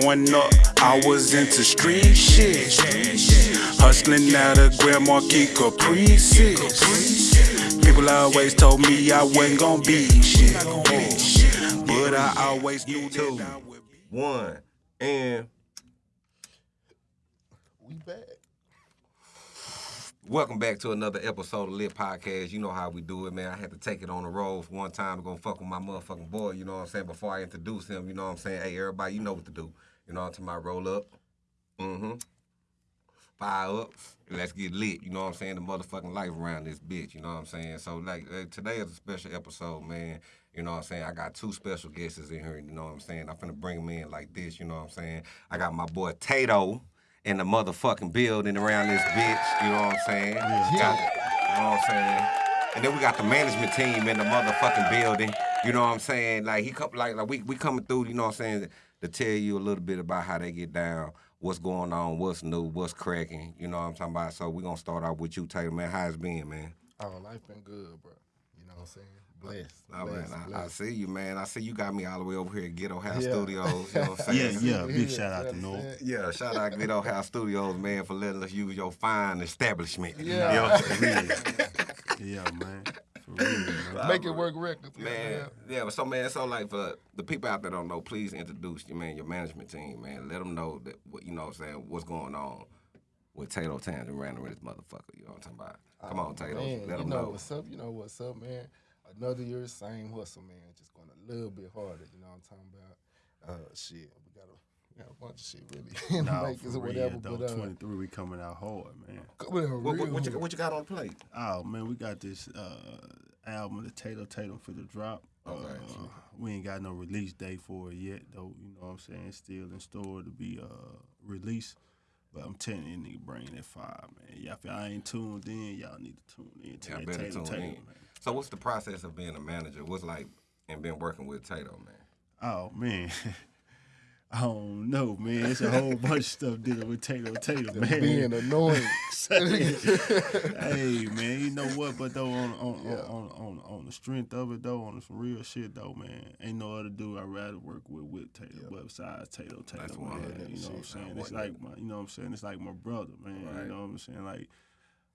Growing up, I was into street shit. Hustling out of Grand Marquis Caprices. People always told me I wasn't gonna be shit. But I always knew that I would be. one, and We back. Welcome back to another episode of Lit Podcast. You know how we do it, man. I had to take it on the road for one time to go fuck with my motherfucking boy, you know what I'm saying, before I introduce him, you know what I'm saying? Hey, everybody, you know what to do. You know talking about? Roll up. Mm-hmm. Fire up. Let's get lit. You know what I'm saying? The motherfucking life around this bitch. You know what I'm saying? So, like, uh, today is a special episode, man. You know what I'm saying? I got two special guests in here. You know what I'm saying? I'm finna bring them in like this. You know what I'm saying? I got my boy Tato in the motherfucking building around this bitch. You know what I'm saying? Got- you know what I'm saying? And then we got the management team in the motherfucking building. You know what I'm saying? Like he come like like we we coming through, you know what I'm saying, to tell you a little bit about how they get down, what's going on, what's new, what's cracking. You know what I'm talking about? So we're gonna start off with you, Taylor, man. how's it's been, man? Oh, life been good, bro. You know what I'm saying? Blessed. Oh, man, blessed, I, I see you, man. I see you got me all the way over here at Ghetto House Yeah. Studios. You know what I'm Yeah, saying? yeah. Big Yeah, shout out to North. Yeah, shout out Ghetto House Studios, man, for letting us use your fine establishment. Yeah. You know what I'm saying? Yeah, man. For real. Make it work records. Man, yeah, but so man, so like for the people out there don't know, please introduce you, man, your management team, man. Let them know that what you know what I'm saying, what's going on with Tato Townsend running with this motherfucker. You know what I'm talking about? Come on, oh, Tato. Man, Let you them know know. what's up. You know what's up, man. Another year, same hustle, man. Just going a little bit harder. You know what I'm talking about? Uh, shit, we got a, we got a bunch of shit really in the Nah, makers for or real, whatever. though. But uh, 23, we coming out hard, man. coming in What, real what, what, you, what you got on the plate? Oh, man, we got this uh, album, the Tato Tatum for the drop. Okay. Uh, we ain't got no release date for it yet, though. You know what I'm saying? Still in store to be uh, released. But I'm telling you, nigga, bring that fire, man. Y'all, if y'all ain't tuned in, y'all need to tune in to Yeah, that better Tato tune Tatum, in. man. So what's the process of being a manager? What's like and been working with Tato, man? Oh man. I don't know, man. It's a whole bunch of stuff dealing with Tato Tato, man. being annoying. hey man, you know what? But though on on, on, on on on the strength of it though, on some real shit though, man, ain't no other dude I'd rather work with with Tato, but besides Tato That's man. You know what I'm saying? man. It's like my, you know what I'm saying? It's like my brother, man. Right. You know what I'm saying? Like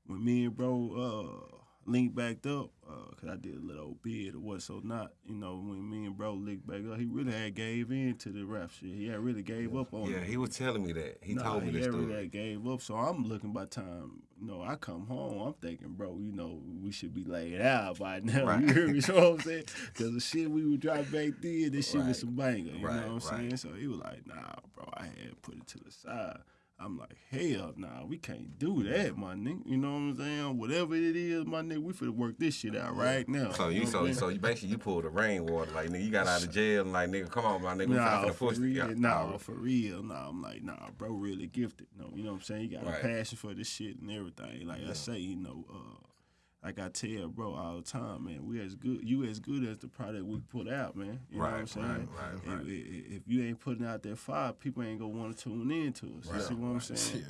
when me and bro uh linked backed up, uh, cause I did a little bid or what so not, you know, when me and bro linked back up, he really had gave in to the rap shit. He had really gave up on Yeah, it. he was telling me that. He Nah, told me he this really had gave up. So I'm looking by time, you know, I come home, I'm thinking, bro, you know, we should be laid out by now. Right. You hear me? You know what I'm saying? Because the shit we would drop back then, this shit Right. was some banger. You Right, know what I'm saying? So he was like, nah, bro, I had put it to the side. I'm like, hell nah, we can't do that, my nigga. You know what I'm saying? Whatever it is, my nigga, we finna work this shit out right now. So you know so so you basically you pulled the rainwater like nigga you got out of jail and like nigga come on my nigga we Nah, finna for push real, yeah, nah, nah, for real, nah. I'm like, nah, bro, really gifted. No, you know what I'm saying? You got Right. a passion for this shit and everything. Like I say, you know, uh, like I tell bro all the time, man, we as good, you as good as the product we put out, man. You know what I'm saying? right, right, If, right. if, if you ain't putting out that fire, people ain't gonna want to tune in to us. You see what I'm saying?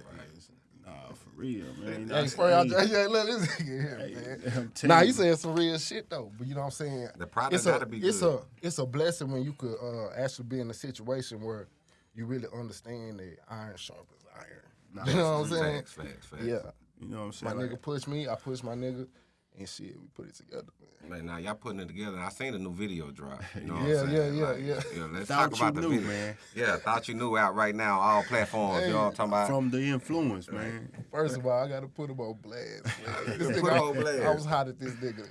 Nah, for real, man. Hey, Hey, Spray, I just, yeah, let this here, hey, man. Nah, you. saying some real shit though, but you know what I'm saying. The product it's a, gotta be it's good. a it's a blessing when you could uh, actually be in a situation where you really understand that iron sharp as iron. you know what I'm saying? facts, facts, facts. Yeah, You know what I'm my saying? Like, nigga pushed me, I pushed my nigga, and shit, we put it together, man. Man, now y'all putting it together. I seen the new video drop. You know what Yeah, I'm yeah, saying? yeah, Like, yeah. Yeah. Let's Thought talk about you the knew, video, man. Yeah, thought you knew out right now, all platforms. You know talking about? from the influence, man. First of all, I gotta put him on blast. This nigga, him on blast. I was hot at this nigga.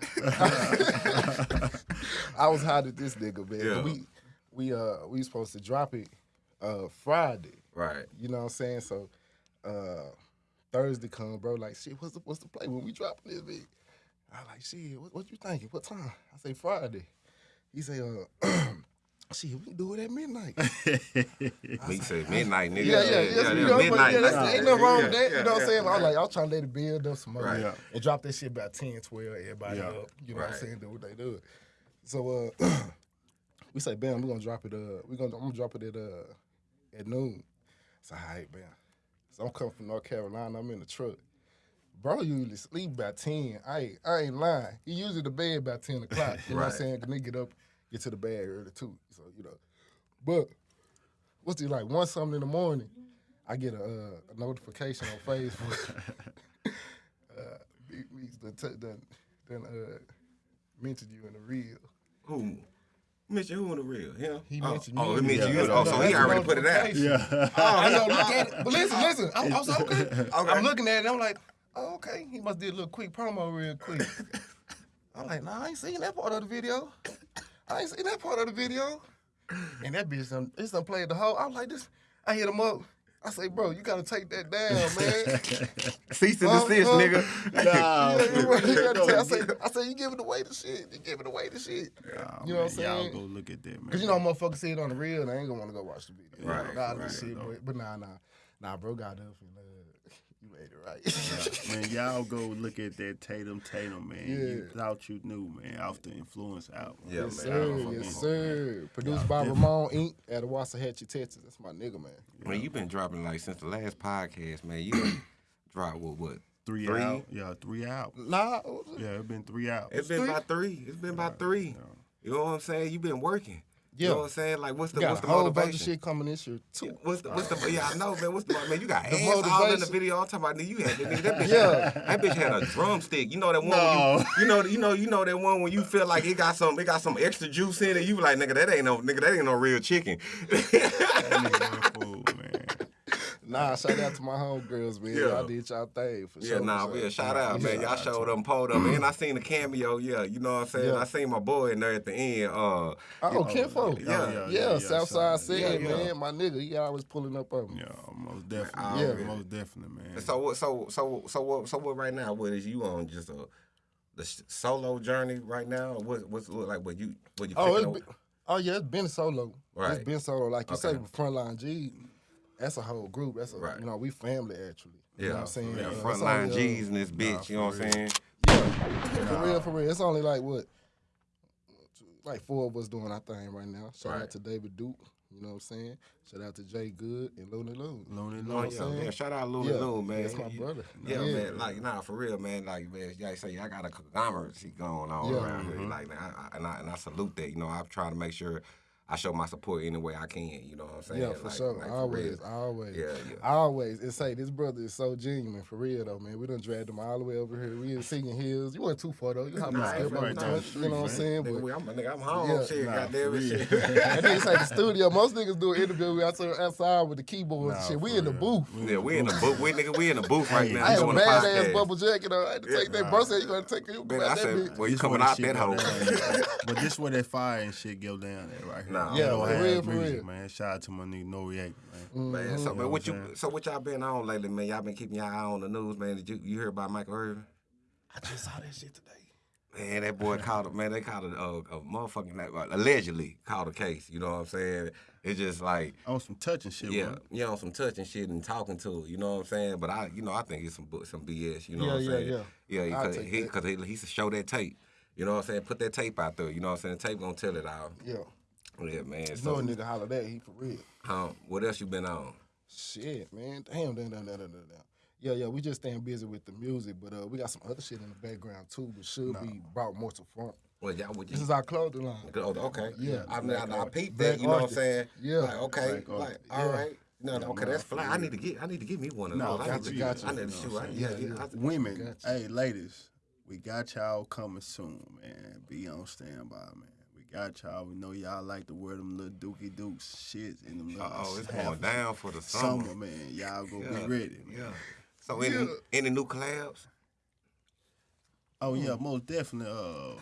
I was hot at this nigga, man. Yeah. We we uh we supposed to drop it uh Friday. right. You know what I'm saying? So uh Thursday come, bro. Like, shit, what's the what's the play when we dropping this big? I like, shit, what, what you thinking? What time? I say Friday. He say, uh, shit, we can do it at midnight. Me say midnight, nigga. Yeah, yeah, yeah. you know, but midnight. yeah, that's, ain't nothing wrong Yeah, with that. yeah, you know what I'm yeah, saying? I was like, I was trying to let it build up some more Right. And drop that shit about 10, 12, everybody Yeah. up. You know what I'm saying? Do what they do. So uh we say, bam, we're gonna drop it uh we gonna I'm gonna drop it at uh at noon. So all right, bam. So I'm coming from North Carolina, I'm in the truck. Bro usually sleep by 10. I ain't, I ain't lying. He usually to bed by 10 o'clock. You know what I'm saying? Cause nigga get up, get to the bed early too. So, you know. But what's it like one something in the morning? I get a, uh, a notification on Facebook. uh, Big Meeks done, t- done, done uh, mentioned you in the reel. Who? Mention who in the real? Him? He oh, mentioned Oh, you he in the mentioned reel. you. Oh, so he already put it out. Yeah. Oh, I know, look at it. But listen, listen. I'm, I'm, so okay. I'm looking at it. I'm like, oh, okay. He must did a little quick promo real quick. I'm like, nah, I ain't seen that part of the video. I ain't seen that part of the video. And that bitch, done, it's done played the whole. I'm like, this. I hit him up. I say, bro, you gotta take that down, man. Cease and desist, Huh? nigga. Nah, Yeah, you right. You gotta I say, I say, you giving away the shit. You giving away the shit. You know what I'm saying? Y'all go look at that, man. Cause you know motherfuckers see it on the real, and they ain't gonna want to go watch the video. Right, Nah, right. this shit, but, but nah, nah, nah, bro, got up and uh, you made it right. man, y'all go look at that Tatum Tatum, man. You thought you knew, man, off the influence album. Yeah, yes, man. I sir, don't fucking yes, know, sir. Produced Yeah, by definitely. Ramon Inc. at Waxahachie, Texas. That's my nigga, man. Man, you've been dropping like since the last podcast, man. You done dropped what? What? Three, Three? out. Yeah, three out. Nah, what was it's been three out. It's been three? about three. It's been about three. You know what I'm saying? You've been working. You Yeah. know what I'm saying? Like, what's the what's the whole bunch motivation? of shit coming this year too. What's the what's the yeah I know man what's the man you got The ass all in the motivation. video I'm talking about nigga you had nigga, that bitch Yeah. had, that bitch had a drumstick you know that one when No. you, you know you know you know that one when you feel like it got some it got some extra juice in it you be like nigga that ain't no nigga that ain't no real chicken That nigga a fool, man. Nah, shout out to my homegirls, man. Yeah. Y'all did y'all thing for yeah sure. nah for yeah sure. shout out man y'all showed up pulled up and I seen the cameo yeah you know what I'm saying Yeah. I seen my boy in there at the end uh Oh, Kinfo. yeah, yeah, yeah, yeah, Southside so- said, yeah, yeah. man, my nigga, he always pulling up on me. Yeah, most definitely. Yeah, most definitely, man. so what so so so what so what right now what is you on just a the solo journey right now or what what's look like what you what you Oh, picking it's up? been, oh yeah, it's been solo. Right. It's been solo. Like you say, Okay. with Frontline G, that's a whole group. That's a Right. you know we family actually. You Yeah, know what I'm saying? yeah, Uh, it's frontline only, uh, G's in this bitch. you know what I'm saying? Yeah, for real, for real. It's only like what, like four of us doing our thing right now. Shout Right. out to David Duke. You know what I'm saying? Shout out to Jay Good and Looney Loon. Looney You Loon. know Oh what I'm yeah, saying? man. Shout out Looney Yeah, Loon, man. that's my brother. Yeah, Yeah. man. Like, nah, for real, man. Like, man, y'all say I got a conglomerate going on Yeah. around here. Like, I, I, and I and I salute that. You know, I'm trying to make sure I show my support any way I can. You know what I'm saying? Yeah, for Like- sure. like, always, real. always. Yeah, yeah. Always. And say, this brother is so genuine, for real, though, man. We done dragged him all the way over here. We in Singing Hills. You went too far, though. You hopping Nah, nah, it's step right down the the touch, You know what I'm saying? Nigga, But we- I'm, nigga, I'm home. Yeah, shit, nah, goddamn for it, real. shit. that nigga say the studio. Most niggas do an interview outside, outside with the keyboards and shit. We in the booth. yeah, we in the booth. We nigga, we in the booth right now. I had a doing the badass bubble jacket on. I had to take that. Bro said, you gonna take it. You Man, grab I said, well, you This coming out that go hole. but this where that fire and shit go down at right here. Nah, Yeah, for House real, for music, real. man. Shout out to my nigga No React, man. Man, so man, what what you I'm saying? so what y'all been on lately, man? Y'all been keeping y'all eye on the news, man. Did you you hear about Michael Irvin? I just saw that shit today. Man, that boy called it. Man, they called it a, a motherfucking like, uh, allegedly called a case. You know what I'm saying? It's just like On some touching shit, yeah, man. you know, some touching shit and talking to it. You know what I'm saying? But I, you know, I think it's some some BS. You know Yeah, what I'm yeah, saying? yeah. yeah. I'll Because take he, that. cause he, he should show that tape. You know what I'm saying? Put that tape out there. You know what I'm saying? The tape gonna tell it all. Yeah. Yeah, man. You know a nigga holler that. He for real. um, what else you been on? Shit, man. Damn, damn, damn, damn, damn, damn. Yeah, yeah, we just staying busy with the music, but uh, we got some other shit in the background too, but should be brought more to front. Well, y'all, what This is our clothing line. Oh, okay. Yeah. I mean, I, I peeped that. You know what I'm saying? Yeah. Like, okay. Black Like, artist. all Yeah. right. No, okay, that's fly. I need to get. I need to get me one of No, those. I need gotcha, to, gotcha. I need to You shoot. what I, yeah, yeah. Women, Gotcha. hey, ladies, we got y'all coming soon, man. Be on standby, man. We got y'all. We know y'all like to wear them little dookie dukes shit in them little Oh, it's half- going down for the summer. summer, man. Y'all go Yeah, be ready. Man. Yeah. So any Yeah. any new collabs? Oh yeah, most definitely. Uh,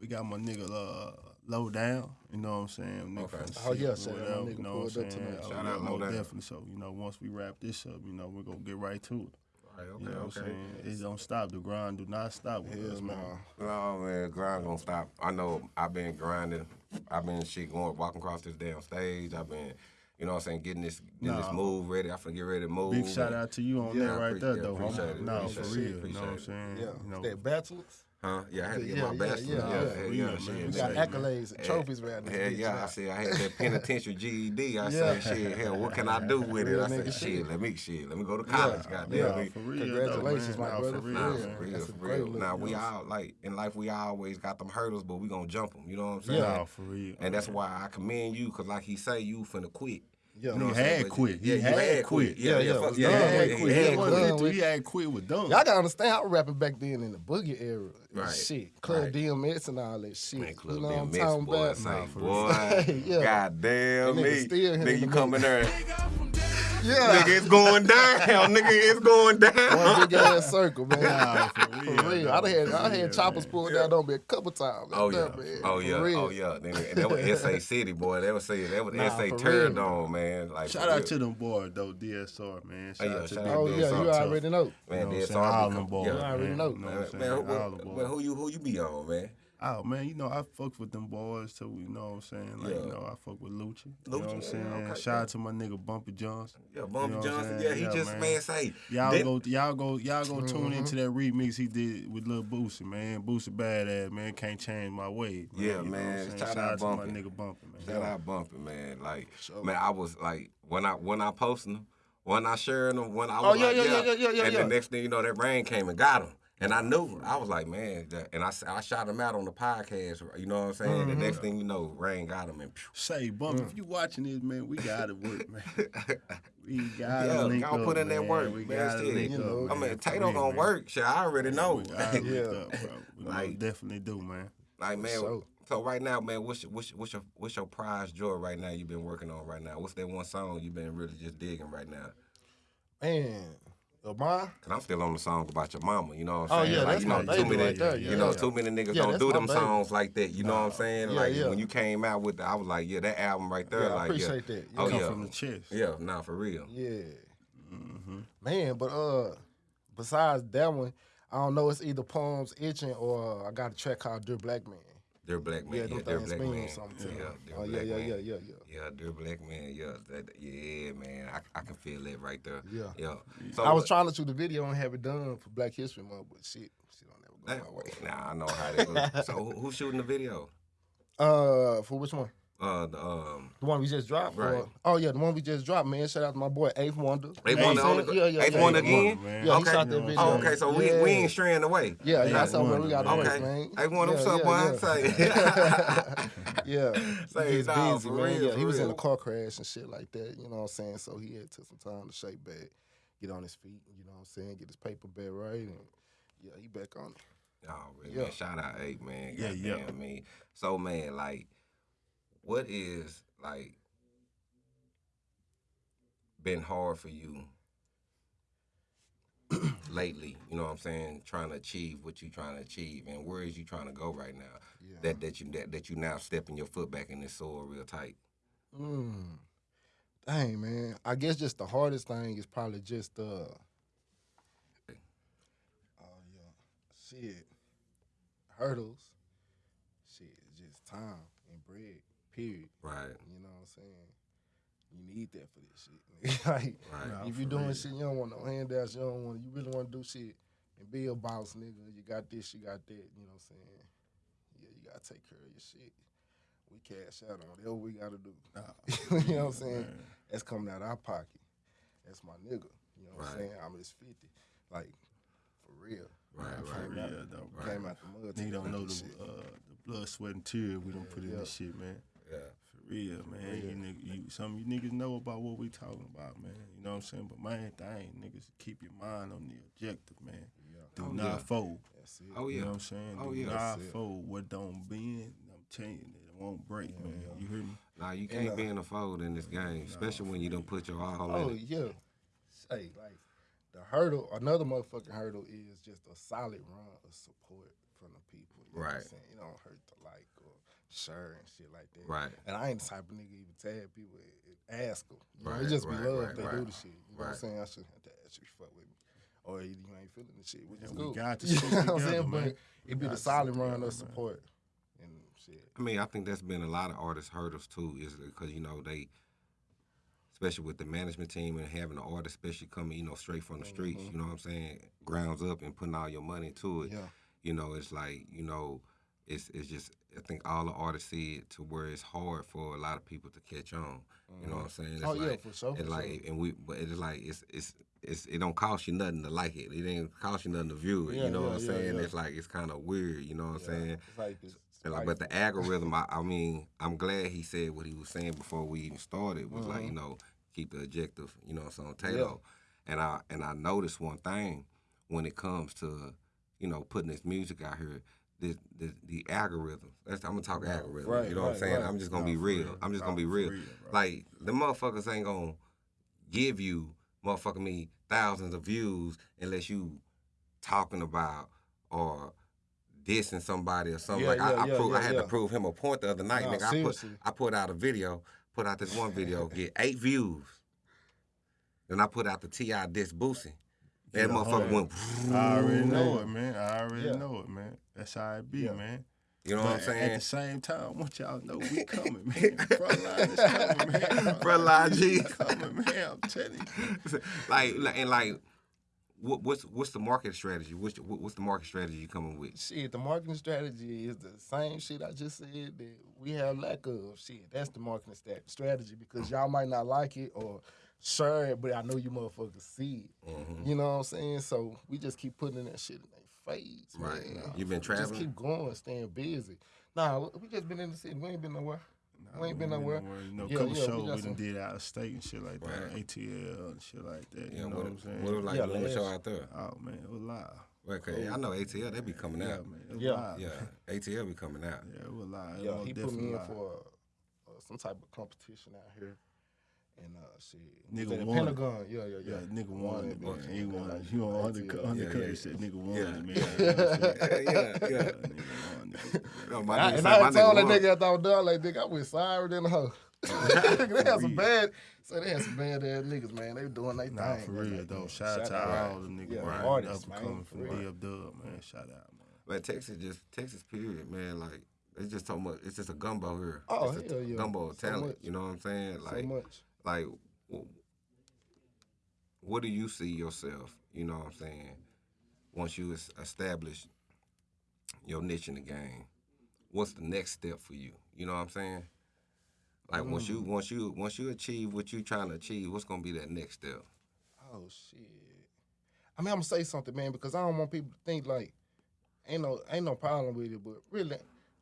we got my nigga uh, low down. You know what I'm saying? Nigga Okay. Oh, yeah, or shout out my nigga you know pulled what I'm up saying? tonight. Oh, Shout yeah, out Low most Down. definitely. So you know, once we wrap this up, you know, we're gonna get right to it. Right, You know what I'm saying? It don't stop. The grind do not stop with us, Hell man. nah. No man, grind gonna stop. I know I've been grinding. I've been shit going walking across this damn stage. I've been, you know what I'm saying, getting this getting this move ready. I finna get ready to move. Big shout out to you on Yeah, that I right there, appreciate- though. appreciate it, No, appreciate for it, real. You know what I'm saying? Yeah, You know, that bachelors. Huh? Yeah, I had to get Yeah, my yeah, bachelor's. yeah, Yeah, yeah. yeah, We yeah, know, shit. We We got say, man. accolades and trophies around this Hell bitch, yeah, I said I had that penitentiary GED. I Yeah. said, shit, hell, what can I do with it? I said, shit, shit. let me shit, let me go to college, goddamn. Yeah. me. for real. Congratulations, though, my brother, For for real, Nah, real. for real, That's for real. Now we all like in life, we always got them hurdles, but we gonna jump them. You know what I'm saying? Nah, for real. And that's why I commend you, cause like he say, you finna quit. Yeah. You know He what I'm saying? had But quit. He Yeah, you had had quit. quit. Yeah, Yeah, yeah, yeah, it fuck- was yeah, done yeah, yeah, quit. he Yeah, had quit. done He with- he had quit with done. Y'all gotta understand, I was rapping back then in the boogie era. Right. Shit. Club Right. DMX and all that shit. Man, Club you know what I'm DMX, talking boy, about? say, boy, yeah. God damn That nigga me. still hitting Nigga, you the come in there, Yeah. nigga, it's going down, nigga, it's going down. One down. big ass circle, man. Nah, for For real, real. I done had I For had real, choppers man. pulled down on me a couple times. Oh yeah, man. oh yeah, real. oh yeah. Nigga, That was SA City, boy. That was say that was Nah, SA for turned real. on, man. Like Shout out to them boys though, DSR man. Shout yeah, out to them out Oh to yeah, you already know. Man, You know DSR? All them boys. yeah. You already know. You know what Man, man, who, All the man, boys. who you who you be on, man? Oh man, you know I fuck with them boys too. You know what I'm saying? Like Yeah. you know I fuck with Lucci. You know what I'm yeah, saying? okay, Shout out to my nigga Bumpy Johnson. Yeah, You Bumpy know what I'm Johnson. Yeah, he Yeah, just man. man, say Y'all go, y'all go, y'all go tune Mm-hmm. into that remix he did with Lil Boosie, man. Boosie badass, man. Can't change my way. Man. Yeah, You know man. Shout Shout out to my nigga Bumpy, man. Shout out Bumpy, man. Like, Sure. man, I was like, when I when I posted them, when I sharing them, when I Oh, was yeah, like, yeah, yeah, yeah, yeah, yeah, and yeah. the next thing you know, that rain came and got him. And I knew, I was like, man, that, and I shot him out on the podcast. You know what I'm saying? Mm-hmm. The next thing you know, rain got him, and phew. Say, Bumpy, Mm. if you watching this, man, we gotta work, man. We gotta yeah, link y'all up, put in that man. work, We man. gotta shit. link you up. I man, mean, Tato real, gonna man. work. Shit, I already know. We gotta link Yeah. up, bro. We Like- definitely do, man. Like man, sure. so right now, man, what's your, what's your, what's your what's your prize joy right now? You've been working on right now. What's that one song you've been really just digging right now? Man, Lamar. Cause I'm still on the song about your mama. You know what Oh, I'm saying? Oh, yeah, like, that's you know, my too baby many, right there, yeah, you yeah, know, yeah. too many niggas Yeah, don't that's do my them baby. songs like that. You know what I'm saying? Yeah, like yeah. when you came out with, the, I was like, yeah, that album right there. Yeah, I like, appreciate yeah. that. Oh Yeah. yeah, From the chest. yeah, nah, for real. Yeah. Mm-hmm. Man, but uh, besides that one, I don't know. It's either Palms Itching or I got a track called Dear Black Man. Dear Black Man, Yeah, yeah, them Dear Black mean Man, something to yeah, me. Dear Oh yeah, Black yeah, Man. yeah, yeah, yeah. Yeah, Dear Black Man, yeah, that, yeah, man, I, I can feel that right there. Yeah. yeah. So I was what- trying to shoot the video and have it done for Black History Month, but shit, shit don't never go my way. Nah, I know how that goes. so who, who's shooting the video? Uh, for which one? Uh, the um, The one we just dropped? or- oh yeah, the one we just dropped, man. Shout out to my boy Eighth Wonder. Eighth Wonder what I'm on saying? the- yeah, yeah, Eighth yeah, Wonder again? man. Yeah, he Okay. shot that video. oh, okay, so we, we ain't straying away. Yeah, yeah, Eighth that's somewhere we Wonder, got man. to Okay. man. Hey, one yeah, what's up, yeah, boy? yeah. Say. yeah, Say, he nah, busy, man. real, yeah, he was in a car crash and shit like that. You know what I'm saying? So he had took some time to shake back, get on his feet. You know what I'm saying? Get his paper back right, and yeah, he back on it. Oh, really, Yeah. man. Shout out eight, man. Yeah, Yeah, yeah. I mean, so man, like, what is like been hard for you lately? You know what I'm saying? Trying to achieve what you're trying to achieve, and where is you trying to go right now? Yeah. That that you that, that you now stepping your foot back in this soil real tight. Mm. Dang, man. I guess just the hardest thing is probably just uh. Oh yeah, shit. Hurdles. Shit, it's just time and bread. Period. Right. You know what I'm saying? You need that for this shit. like, Right. Nah, if you're doing real. shit, you don't want no handouts. You don't want. You really want to do shit and be a boss, nigga. You got this, you got that. You know what I'm saying? Yeah, you gotta take care of your shit. We cash out on whatever we gotta do. you know what I'm saying? Man. That's coming out of our pocket. That's my nigga. You know what I'm saying? I'm just 50. Like, for real. Right, right, came Yeah, out- though. Right. Came out the mud. Nigga don't know the uh, the blood, sweat, and tears we don't put in Yeah. this shit, man. Yeah. For real, man. You, nigg- you, some of you niggas know about what we talking about, man. You know what I'm saying? But main thing, niggas, keep your mind on the objective, man. Yeah. Do Oh, not yeah. fold. That's it. Oh yeah. You know what I'm oh, saying? Oh, Do yeah. not That's it. fold. What don't bend, I'm telling you, it won't break, man. You hear me? Nah, you can't Yeah. be in a fold in this game, especially when you don't put your all Oh in it. yeah. Hey, like the hurdle, another motherfucking hurdle is just a solid run of support from the people. You know what I'm Right. saying? You don't hurt to like or share and shit like that. Right. And I ain't the type of nigga even tag people ask them. You know, Right, it just be right, love right, they right. do the shit. You know what I'm saying? I shouldn't have to ask you to fuck with me. Or you you ain't feeling the shit, which is we cool. got the You shit know what I'm together, saying? man. But it be got the the solid run together, of support and shit. I mean, I think that's been a lot of artists' hurdles too, is because you know they, especially with the management team and having the artist, especially coming, you know, straight from the streets. Mm-hmm. You know what I'm saying? Grounds up and putting all your money to it. Yeah. You know, it's like you know, it's it's just I think all the artists see it to where it's hard for a lot of people to catch on. You know what I'm mm-hmm. saying? It's Oh, yeah, like, for sure, It's like, sure. and we, but it's like it's it's. It's, it don't cost you nothing to like it. It ain't cost you nothing to view it. Yeah, you know yeah, what I'm yeah, saying? yeah. it's like it's kind of weird. You know what I'm saying? It's like And like, but the algorithm, I, I mean, I'm glad he said what he was saying before we even started was like, mm-hmm. you know, keep the objective, you know, what I'm saying, Tato. And I and I noticed one thing when it comes to, you know, putting this music out here, the the, the algorithm. That's, I'm gonna talk algorithm. right, you know what I'm saying? right. I'm just gonna No, be real. real. I'm just No, gonna be real. real, like the motherfuckers ain't gonna give you motherfucking me thousands of views unless you talking about or dissing somebody or something. Yeah, like I, yeah, I, yeah, prove, I had yeah. to prove him a point the other night, nigga. I put. I put out a video, put out this one video, get eight views. Then I put out the Ti diss Boosie. That Get motherfucker went. I already know it, man. I already Yeah. know it, man. That's how it be, Yeah. man. You know what I'm saying? At the same time, I want y'all to know we coming, man. Frontline is coming, man. Frontline G. coming, man. I'm telling you. like like- and like, what, what's what's the market strategy? What's the, what- what's the market strategy you coming with? Shit, the marketing strategy is the same shit I just said that we have lack of. Shit, that's the marketing stat- strategy because y'all might not like it or share it, but I know you motherfuckers see it. Mm-hmm. You know what I'm saying? So we just keep putting that shit in their face. Right. man. You've been traveling. Just keep going, staying busy. Nah, we just been in the city. We ain't been nowhere. We ain't been nowhere. You know, a Yeah, couple yeah, shows got we, some- done did out of state and shit like that. Right. ATL and shit like that. Yeah, you know what, what I'm saying? what was like Yeah, doing the show out there? Oh man, it was live. Okay, I know ATL they be coming Yeah, out. man, Yeah. live. Yeah, ATL be coming out. Yeah, it was live. It Yeah, was he put me definitely in for uh, some type of competition out here. And uh, shit, Nigga the won. Pentagon. Yeah, yeah, Yeah, yeah. nigga won it, man. He won Like, it. You on ATL. undercut, undercut yeah. said nigga won Yeah. man. You know what I'm saying? yeah, yeah. Nigga won, nigga. And my I, nigga and I my had told that nigga after I was done, like, nigga, I went sorry than a hoe. they had some bad, so they had some bad ass niggas, man. They were doing their Nah, thing. for real Like, though. man, Shout out to out. all the niggas, Yeah, man. artists, Up and coming for from real. DF Dub, man. Shout out, man. Man, Texas just Texas period, man. Like it's just so much. It's just a gumbo here. Oh, it's a hell yeah. gumbo of So talent. much. you know what I'm saying? So Like, much. Like, what do you see yourself? You know what I'm saying? Once you establish your niche in the game, what's the next step for you? You know what I'm saying? Like once Mm. you once you once you achieve what you're trying to achieve, what's gonna be that next step? Oh shit. I mean, I'm gonna say something, man, because I don't want people to think like ain't no ain't no problem with it, but really,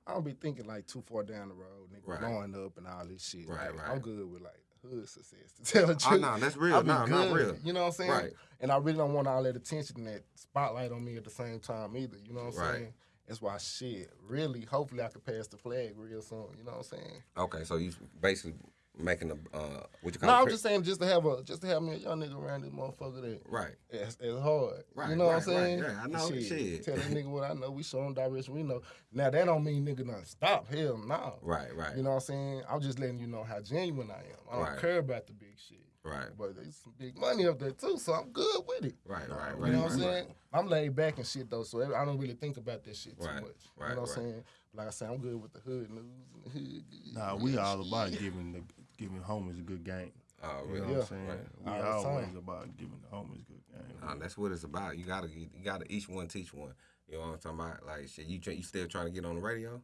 I don't be thinking like too far down the road, nigga, Right. blowing up and all this shit. Right, Like, right. I'm good with like hood success to tell the Oh truth. no, that's real. I be No, not good, real. You know what I'm saying? Right. And I really don't want all that attention and that spotlight on me at the same time either. You know what I'm Right. saying? That's why shit. Really, hopefully I could pass the flag real soon. You know what I'm saying? Okay, so you basically making a uh, what you call No, it? I'm just saying just to have a just to have me a young nigga around this motherfucker that right. it's, it's hard. Right, you know what I'm right, right. saying? Yeah, I know. Shit. Tell that nigga what I know. We show him direction. We know. Now that don't mean nigga done stop. Hell no. Right, right, You know what I'm saying? I'm just letting you know how genuine I am. I don't Right. care about the big shit. right, But there's some big money up there too, so I'm good with it. right, right, Right. You right. know right, what I'm saying? I'm laid back and shit though, so I don't really think about that shit too Right, much. right, you know what right. I'm saying? Like I said, I'm good with the hood news and the hood. Nah, we all about giving the giving homies a good game. Oh, You really? know what Yeah. I'm saying? Right. We All the always time. about giving the homies good game. Nah, that's what it's about. You gotta, you gotta each one teach one. You know what I'm talking about? Like shit, you try, you still trying to get on the radio?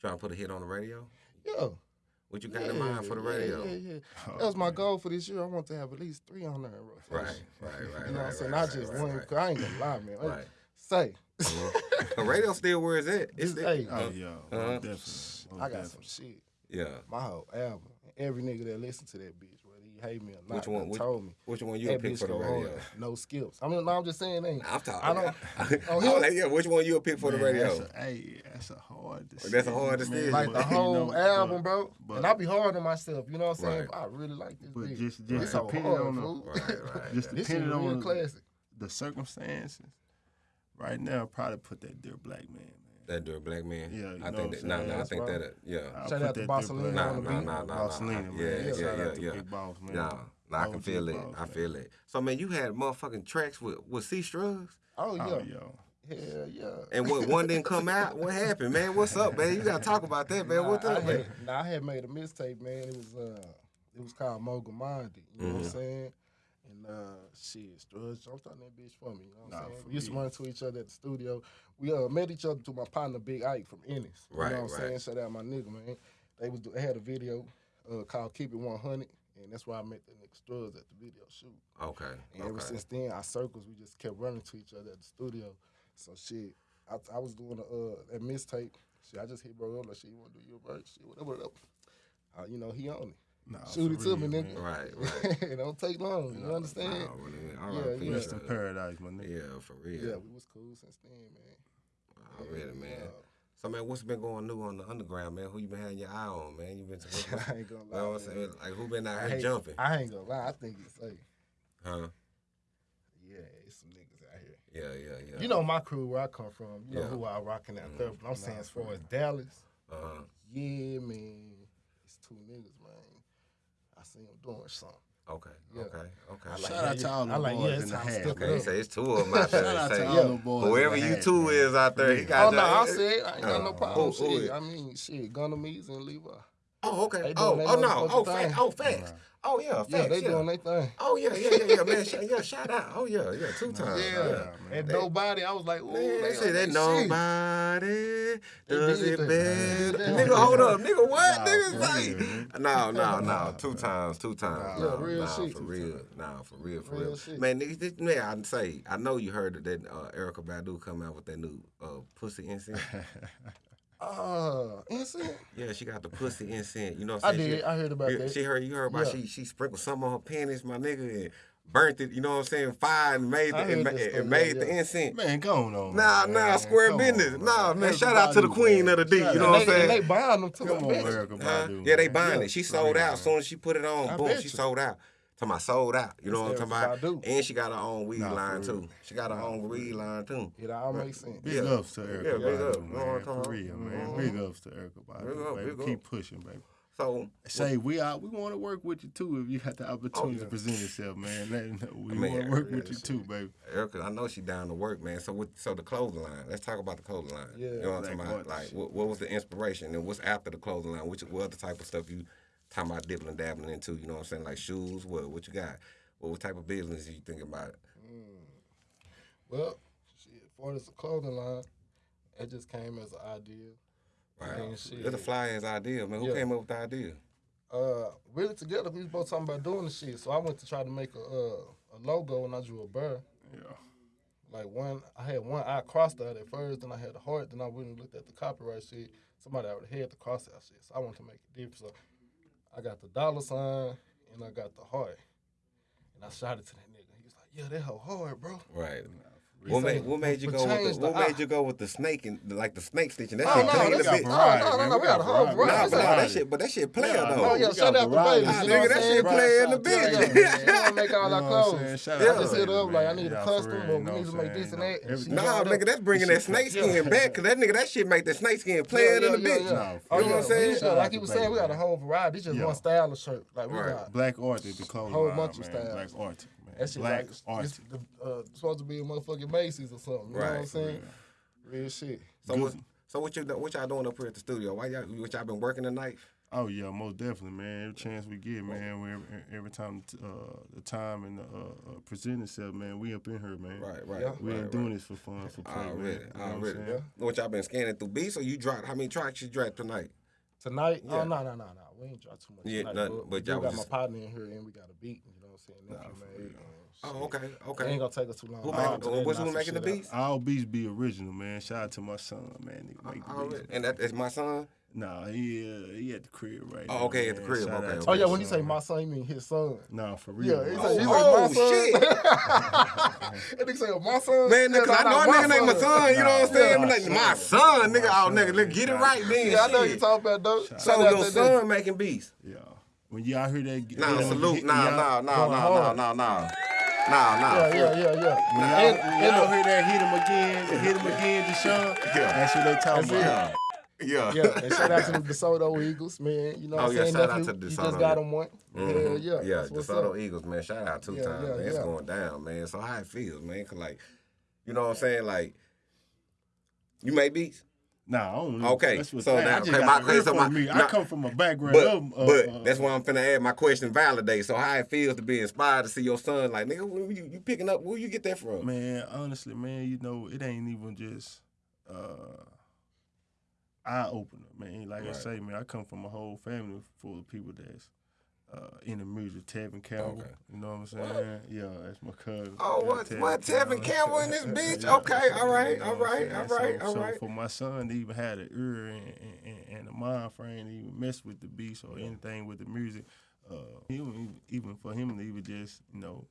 Trying to put a hit on the radio? Yeah. What you got in mind for the radio? Yeah, yeah, yeah. That was my goal for this year. I want to have at least three on there. Right, right, right. You know right, what I'm saying? right, I just right, one. right. 'cause I ain't gonna lie, man. Hey, Right. Say, the radio still where it's at. It's Just- still, hey, Oh yeah, Uh-huh. definitely. Most I got definitely. some shit. yeah. My whole album. Every nigga that listen to that bitch, whether he hate me or not, Which one? Which, told me. which one you that pick bitch for the go radio? hard. No skips. I mean, no, I'm just saying, ain't. I'm talking. I don't. oh, Oh, him? yeah. Which one you would pick for the radio? That's a, hey, that's a hard decision. That's a hard decision. like the But, you whole know, album, bro. but- and I be hard on myself. You know what I'm saying? Right. I really like this But bitch. just- just so depending hard, on the- Right, right. Just depending real on classic. the circumstances. Right now, i probably put that dear black man, man. That do black man. Yeah, you I know think what that. I'm No, I think right. that. Yeah. I'll Shout out to that Barcelona Nah, on the Black nah, nah, nah, Barcelona, man. Yeah, yeah, Shout yeah, yeah. Big Boss, man. Nah, nah, I can OG feel it. Boss, I feel it. So man, you had motherfucking tracks with with C Strugs, Oh yeah. Oh, yo. Hell yeah. and what one didn't come out. What happened, man? What's up, man? You gotta talk about that, man. Nah, What's I man? had, nah, I had made a mistake, man. It was uh, it was called Mogul Minded. You know what Mm-hmm. I'm saying? Uh, shit, Strudge jumped on that bitch for me. You know what I'm Nah, saying? for We used to run into each other at the studio. We uh met each other through my partner Big Ike from Ennis. You Right, know what I'm right. saying? Shout out my nigga, man. They was they had a video uh, called Keep It 100, and that's where I met the nigga Strudge at the video shoot. Okay. And ever since then, our circles we just kept running to each other at the studio. So shit, I, I was doing a uh, that mixtape. Shit, I just hit bro up like, shit, you want to do your verse? Shit, whatever, whatever. Uh, you know, he on it. Nah, Shoot it to me, man. nigga. Right, right. it don't take long. You understand? Nah, really, all Yeah, right, yeah. Rest in paradise, my nigga. Yeah, for real. yeah, we was cool since then, man. Already, man. Uh, So man, what's been going new on the underground, man? Who you been having your eye on, man? You been to I ain't gonna You know what I'm saying? Like who been out here jumping? I ain't gonna lie. I think it's safe. Huh? Yeah, it's some niggas out here. Yeah, yeah, yeah. You know my crew where I come from. You know who I rocking out there. But I'm saying as far as Dallas, Uh-huh. yeah, man, it's two niggas, man. I see them doing something. Okay, Yeah. okay, okay. I like, Shout out to yeah. all the I like, boys yeah, in it's the time to hat, step Okay, it he say it's two of them out there. Shout out to say, all yeah. the boys. Whoever you hat, two man. is out there, he got Oh no, I that- said I ain't got no Uh, problem. who- who shit. is- I mean, shit, Gunnamese and Levi. Oh, okay. They Oh, doing oh their no. Oh, motherfucking facts. thing. Oh, facts. Oh yeah, facts. Yeah, they yeah. doing their thing. Oh yeah, yeah, yeah, yeah, man. Yeah, shout out. Oh yeah, yeah, two times. Yeah, Yeah. man. and They- nobody. I was like, ooh, Man, they they say that nobody does it better. Nigga, hold up. Nigga, what? Nah, Nigga for say? real, man. No, no, no. Two times, two times. Yeah, No, real nah, shit. For real. Nah, for real, for Real real. Man, nigga, this, man, I say, I know you heard that uh, Erykah Badu come out with that new uh, pussy incense. Uh, instant. yeah, she got the pussy incense. You know what I I'm saying? did. She, I heard about Yeah, that. She heard you heard about Yeah. she she sprinkled some on her panties, my nigga, and burnt it. You know what I'm saying? Fire and made the I and, heard ma- that and story, made yeah, the incense. Man, go on. Nah, man. nah, square business. on, Nah, man, Erykah shout out to the queen man. of the D, Shout you know what I'm and they, saying? they buying them too. Come I on, bet you. Erykah Huh? Yeah, they buying Yeah, it. She sold out. man. As soon as she put it on, I boom, she sold out. Talking about sold out. You know what I'm talking about? Erykah Badu. And she got her own weed Nah, line too. She got her own weed line too. It all makes sense. Big Yeah. ups to Erykah Yeah, big Badu, up. You know what I'm talking For about? real, man. Mm-hmm. Big ups to Erykah Badu, Big up, baby. big Keep up. pushing, baby. So Say we out. We want to work with you too. If you got the oh, opportunity yeah. to present yourself, man. Let them know we Man, want to work yeah, with you too, baby. Erykah, I know she down to work, man. So with so the clothing line. Let's talk about the clothing line. Yeah. you know what I'm talking about? Like, what, what was the inspiration and what's after the clothing line? Which what other type of stuff you talking about dipping and dabbling into? You know what I'm saying? Like shoes. What what you got? What, what type of business you thinking about? Well, shit, for this clothing line, it just came as an idea. Right. Man, shit. It's a fly ass idea, man. Who Yeah. came up with the idea? Uh, really together, we was both talking about doing the shit. So I went to try to make a uh, a logo, and I drew a bird. Yeah. Like one, I had one eye crossed out at first, then I had a heart. Then I went and looked at the copyright shit. Somebody already had the cross out shit, so I wanted to make it different. So I got the dollar sign and I got the heart, and I shot it to that nigga. He was like, "Yeah, that hoe hard, bro." Right. He What made, what made you go with change the, the what made you go with the snake and like the snake stitching? That Oh shit no, clean a bit. got Nah, variety, variety, no, no, no, We we got a got whole variety. variety. but nah, that shit, but that shit player Yeah, though. Oh yeah, shout out to variety. baby. Nah, nigga, that shit saying? play in the bitch. yeah, yeah. You wanna make all our know what I'm clothes. Yeah. I just hit up like I need a Yeah, custom, for real, or you we need to make this and that. and Everything- she Nah, nigga, that's bringing that snake skin back, cause that nigga, that shit make the snake skin play in the Yeah, yeah, bitch. yeah. No, Oh, You know what I'm saying? Like he was saying, we got a whole variety. This just Yeah. one style of shirt. Like we got Black Arctic, the clothing Whole line, bunch of man. styles. Black Arctic, man. That shit Black like Arctic. it's the, uh, supposed to be a motherfucking Macy's or something. You know what I'm Right. saying? Real shit. So what, so what you what y'all doing up here at the studio? Why y'all what y'all been working tonight? Oh yeah, most definitely, man. Every chance we get, man. We, every, every time uh, the time and the uh, uh, present itself, man, we up in here, man. Right, right. Yeah. We right, ain't doing this for fun, for play, Already, man. You know what I'm already. saying? What y'all been scanning through beats or you dropped? How many tracks you dropped tonight? Tonight? Yeah. Oh no, no, no, no. We ain't dropped too much Yeah, tonight. nothing, but but y'all got was my partner in here and we got a beat. You know what I'm saying? Nephew for made. Oh, shit. okay, It okay. ain't gonna take us too long. Who I'll making- what's who making the beats? All beats be original, man. Shout out to my son, man. Nigga make the Already. beats. And that is my son. Nah, he uh, he at the crib right now. Oh, now. okay, at the crib, Shout okay, out to okay. Oh yeah, my when you say my son, you mean his son. Nah, for real. Yeah, he man. say, he say Oh, my son. shit. that nigga say my son. Man, Yeah, nigga, I know a nigga named my son. You know what I'm Nah, saying? my Like, my son. son, nigga. My Oh, nigga, let's get it right then. Yeah, I know you talking about though. So your son making beats? Yeah. When y'all hear that, Nah, you know, salute. hit- Nah, y'all- nah, nah, nah, nah, nah, nah. Nah, nah. Yeah, yeah, yeah, yeah. When y'all, And- y'all the- hear that hit him again, hit him again, Deshaun, Yeah. that's what they talking about. Yeah. Yeah, and shout out to the DeSoto Eagles, man. You know what Oh, I'm yeah, saying? shout out nephew? to You just got yeah. him one. Mhm. Yeah, yeah. Yeah, DeSoto up. Eagles, man. Shout out two Yeah, times, yeah, man. It's yeah. going down, man. So how it feels, man? Cause like, you know what I'm saying? Like, you make beats, Nah, I don't know. Okay, That's what so now- okay, my- so from my- me. nah, I come from a background but of, uh, but uh, that's why I'm finna add my question validate. So how it feels to be inspired to see your son, like, nigga, where you, you picking up? Where you get that from? Man, honestly, man, you know, it ain't even just uh eye opener, man. Like I say, man, I come from a whole family full of people that's uh, in the music, Tevin Campbell. Okay. You know what I'm saying? Yeah, that's my cousin. Oh, Yeah, what? What? Tevin Campbell in this bitch? Yeah. Okay, all right, You know all what right, all right, so, all so right. for my son to even have the ear and, and, and, and the mind frame to even mess with the beats or anything with the music, uh, even, even for him to even just, you know,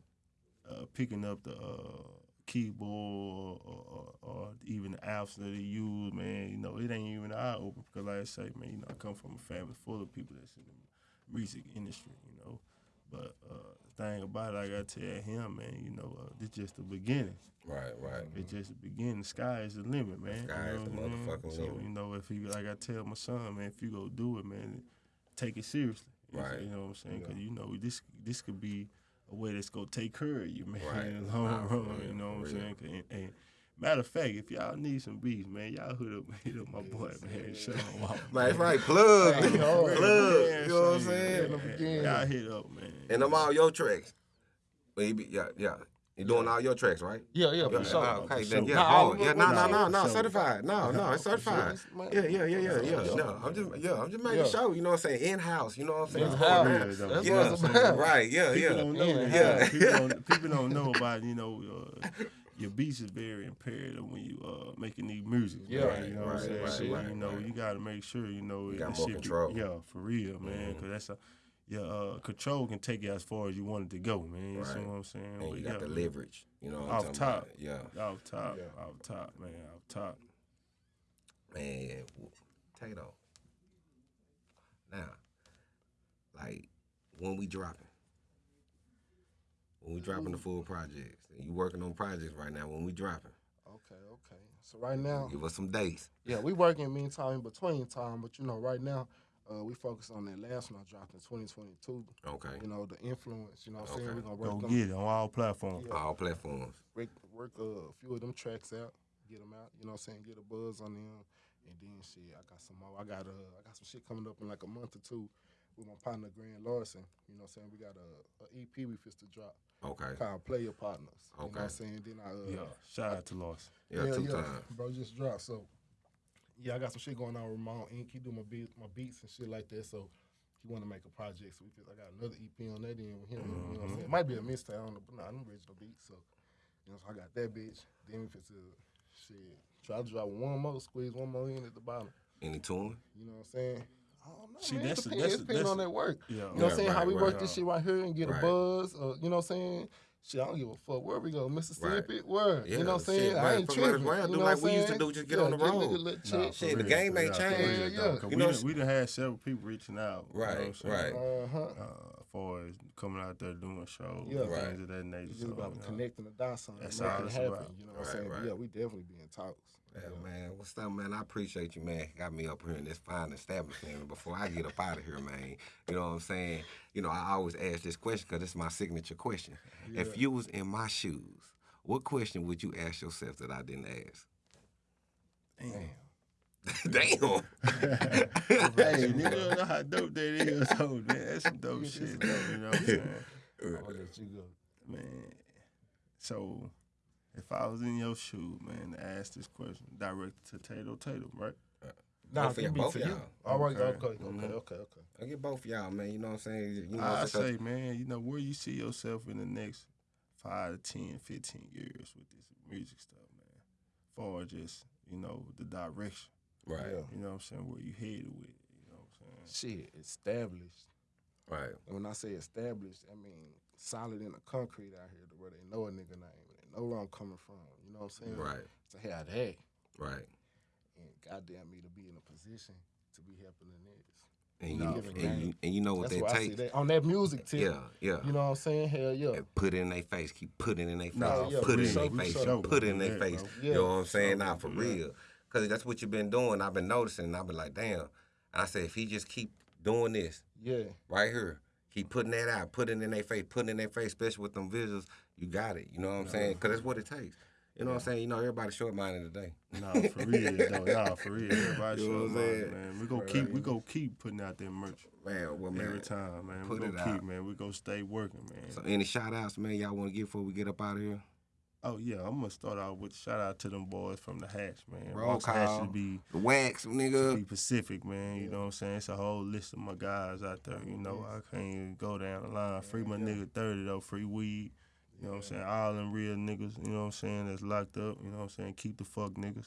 uh, picking up the uh, keyboard or, or, or even the apps that he use, man, you know, it ain't even eye open because, like I say, man, you know, I come from a family full of people that's in the music industry, you know. But uh, thing about it, I gotta tell him, man, you know, uh, this just the beginning. Right, right. It's just the beginning. The sky is the limit, man. sky you is know the what I motherfucking so, limit. you know, if you like I tell my son, man, if you go do it, man, take it seriously. You Right. You know what I'm saying? Because you know this this could be a way that's gonna take care of you, man, Right. in the long run. real, You know what I'm real. saying? And, and matter of fact, if y'all need some beats, man, y'all hit up hit up my boy, man. Show him out. Man, that's right. Plug, Hey, nigga. plug. Man, You know what I'm saying? In the beginning. Y'all hit up, man. And I'm all your tracks. Well, you be, yeah, yeah. You doing all your tracks, right? Yeah, yeah, Yeah, for sure. okay, For then sure. yeah, Nah, hard. Yeah, no, no, no, no, sure. certified. No, no, it's For sure. certified. Yeah, yeah, yeah, yeah, yeah. Yeah. No, I'm just, yeah, I'm just making Yeah. sure. You know what I'm saying? In house. You know what I'm saying? In house. Yeah, That's though. what Yeah, it's about. right. Yeah, People don't know Yeah. that. Yeah. People, don't, people don't know about you know uh, your beats is very imperative when you uh making these music. Yeah. man, you know what I'm saying. right, Shit, right, you know right. you got to make sure you know You got more shit be- control. Mm-hmm. yeah, for real, man. Because that's a your uh, control can take you as far as you want it to go, man. You see what I'm saying? And But you got yeah, the man. leverage. You know what I'm Off talking top. about? Yeah. Off top, Yeah. off top, man, off top. Man, take it off. Now, like when we dropping, when we dropping the full projects, and you working on projects right now. When we dropping, Okay, okay. So right now, give us some dates. yeah, we working meantime in between time, but you know, right now, uh, we focus on that last one I dropped in 2022. Okay, You know, the influence. You know, what I'm saying Okay. we're gonna Go work them, get it on all platforms. Yeah. all platforms. work, work uh, a few of them tracks out, get them out. You know, what I'm saying get a buzz on them, and then shit, I got some more. I got uh, I got some shit coming up in like a month or two with my partner Grant Larson. You know, what I'm saying we got a, a EP we fist to drop Okay, called Player Partners. Okay. You know what Okay. I'm saying? Then I uh, Yeah, shout out to Lost. yeah, two times. Bro, just dropped. So yeah, I got some shit going on with Ramon Inc. He do my beats, my beats and shit like that. So he want to make a project. So we feel I got another EP on that end with him. You know what I'm saying? It might be a mixtape, I don't know, but nah, I'm original beats. So you know, so I got that bitch. Then if it's a shit, try to drop one more, squeeze one more in at the bottom. Any tune? You know what I'm saying? I don't know. See, man. that's- it depends, that's- it depends that's- on that work. Yeah, You know what I'm Yeah, saying? How right, we work right. this shit right here and get Right. a buzz, or you know what I'm saying? Shit, I don't give a fuck where we go, Mississippi, where? Yeah, you know what I'm shit, saying? I right, ain't from tripping. around, you do know like what we used to do, just get yeah, on the road. nigga Nah. Shit, for the real, game ain't real, changed. real, Yeah, though, yeah. 'cause You we, know, done, we done had several people reaching out. you know what I'm Right, saying? right. Uh-huh. Uh, as far as coming out there doing shows, Yeah. and Right. things of that nature. It's so, just about you know, connecting the dots on it, That's making all it it's happen. about. You know what Right, I'm saying? Right. Yeah, we definitely be in talks. Yeah, man. What's up, man? I appreciate you, man. Got me up here in this fine establishment. Before I get up out of here, man, you know what I'm saying? You know, I always ask this question because it's my signature question. If you was in my shoes, what question would you ask yourself that I didn't ask? Damn. Damn. hey, nigga don't know how dope that is. So, man, that's some dope shit, though. You know what I'm saying? I'll let you go. Man, so if I was in your shoe, man, to ask this question, directed to Tato Tatum, right? Nah, Both of it y'all- both of you. y'all. All right, Okay. okay, okay, Mhm. okay, okay. I get both of y'all, man. You know what I'm saying? You know, I it's a- say, man, you know, where you see yourself in the next five to 10, 15 years with this music stuff, man. Far as just, you know, the direction. Right, Yeah. You know what I'm saying? Where you headed with it. You know what I'm saying? Shit, established. right. And when I say established, I mean solid in the concrete out here to where they know a nigga name and they know where I'm coming from. You know what I'm saying? Right. To have that Right. and goddamn me to be in a position to be helping the niggas. And you, No, and, you and you know what That's that why takes. that on that music tip. Yeah, yeah. You know what I'm saying? Hell yeah. and put it in their face. Keep putting it in their face. Nah, yeah, put it in their face. sure. Put it in their Yeah, face. You know what I'm saying? Sure, Nah, for bro. real. Because that's what you've been doing. I've been noticing. And I've been like, damn. And I said, if he just keep doing this Yeah. right here, keep putting that out, putting it in their face, putting it in their face, especially with them visuals, you got it. You know what I'm saying? Because that's what it takes. You know what I'm saying? You know, everybody's short minded today. Nah, for real, though. Nah, for real. Everybody You know show what I'm love, saying? man. We go keep, we go keep putting out that merch Man, well, man. every time, man. put we it go keep, out. man. We go stay working, man. So, any shout outs, man, y'all want to give before we get up out of here? Oh yeah, I'm gonna start out with shout out to them boys from the Hatch, man. Roll Ross call. should be The wax, nigga. be. Pacific, man. You know what I'm saying? It's a whole list of my guys out there. You know, I can't even go down the line. Free my nigga 30 though, free weed. You know what I'm saying? All them real niggas, you know what I'm saying, that's locked up, you know what I'm saying? Keep the fuck niggas.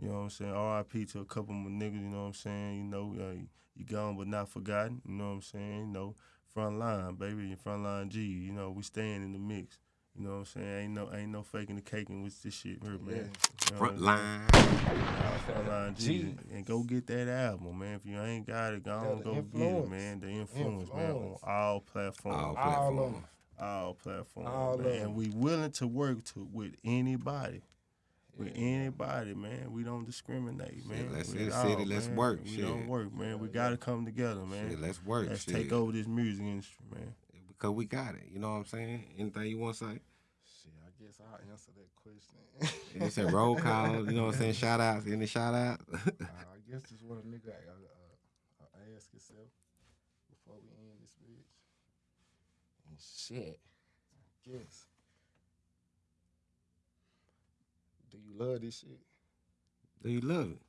You know what I'm saying? RIP to a couple of my niggas, you know what I'm saying? You know, uh, you gone but not forgotten, you know what I'm saying? You know, front line, baby, front line G, you know, we staying in the mix. You know what I'm saying? Ain't no ain't no faking the caking with this shit here, man. You know what Front line. Frontline G, and go get that album, man. If you ain't got it, go on, the go get it, man. The influence, man, on all platforms, All All of platforms. them. all platforms, All man. And we willing to work to with anybody. With anybody, man, we don't discriminate, man. let's With hit the all, city, let's man. work, We shit. don't work, man. We gotta come together, man. Shit, let's work. Let's shit. take over this music industry, man. Because we got it. You know what I'm saying? Anything you want to say? Shit, I guess I'll answer that question. And they said roll call. You know what I'm saying? Shout outs. Any shout out? Uh, I guess just what a nigga uh, uh, uh, ask yourself before we end this bitch. And shit, I guess. Do you love this shit? Do you love it?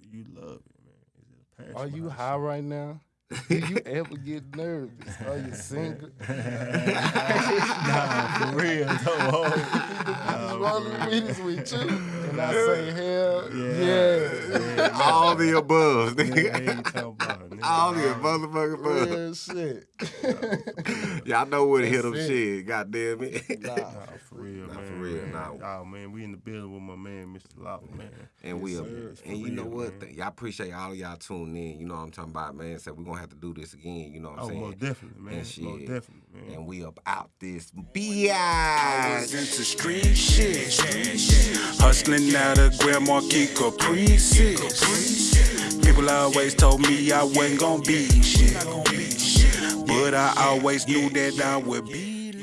Do you love it, man? Is it a passion? Are you behind high right now? Do you ever get nervous? Are you single? nah, for real, though. Niggas Nah, rolling for with real. us with you. And I say, hell Yeah. yeah. Yeah, All the above, Nigga, nigga. I ain't talking about nigga. All the All- motherfucking above. Real shit. Y'all know where to hit them That's it. shit. God damn it. Nah. Nah, for real, Nah, man. for real, man. nah. Oh man, we in the building with my man, Mr. Locke, man. And we Yes, up sir. there. It's And for you know real, what? man. Th- Y'all appreciate all of y'all tuning in. You know what I'm talking about, man. So we're gonna have to do this again. You know what I'm Oh, saying? most definitely, man. And Most shit. definitely, man. And we up out this I was into street shit. Hustling out of Grand Marquis Caprices. People always told me I wasn't gonna be shit. But I always knew that I would be